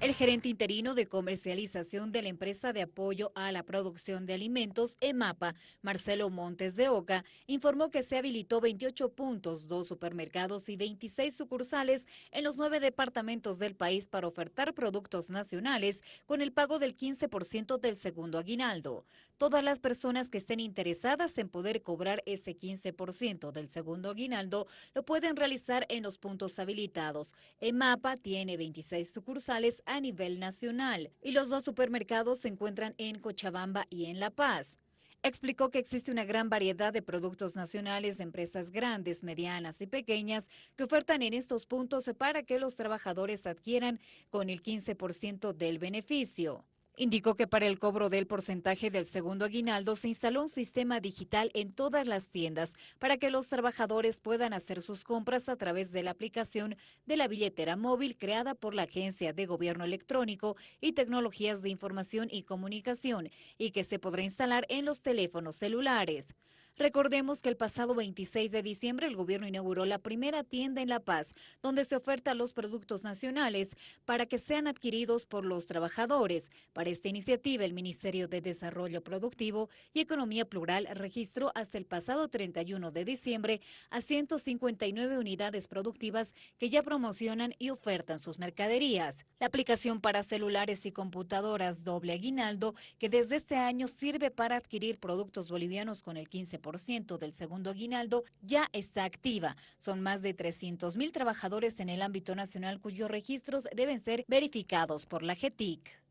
El gerente interino de comercialización de la empresa de apoyo a la producción de alimentos, EMAPA, Marcelo Montes de Oca, informó que se habilitó 28 puntos, dos supermercados y 26 sucursales en los nueve departamentos del país para ofertar productos nacionales con el pago del 15% del segundo aguinaldo. Todas las personas que estén interesadas en poder cobrar ese 15% del segundo aguinaldo lo pueden realizar en los puntos habilitados. EMAPA tiene 26 sucursales a nivel nacional y los dos supermercados se encuentran en Cochabamba y en La Paz. Explicó que existe una gran variedad de productos nacionales empresas grandes, medianas y pequeñas que ofertan en estos puntos para que los trabajadores adquieran con el 15% del beneficio. Indicó que para el cobro del porcentaje del segundo aguinaldo se instaló un sistema digital en todas las tiendas para que los trabajadores puedan hacer sus compras a través de la aplicación de la billetera móvil creada por la Agencia de Gobierno Electrónico y Tecnologías de Información y Comunicación y que se podrá instalar en los teléfonos celulares. Recordemos que el pasado 26 de diciembre el gobierno inauguró la primera tienda en La Paz, donde se oferta los productos nacionales para que sean adquiridos por los trabajadores. Para esta iniciativa, el Ministerio de Desarrollo Productivo y Economía Plural registró hasta el pasado 31 de diciembre a 159 unidades productivas que ya promocionan y ofertan sus mercaderías. La aplicación para celulares y computadoras Doble Aguinaldo, que desde este año sirve para adquirir productos bolivianos con el 15% del segundo aguinaldo ya está activa. Son más de 300 mil trabajadores en el ámbito nacional cuyos registros deben ser verificados por la GETIC.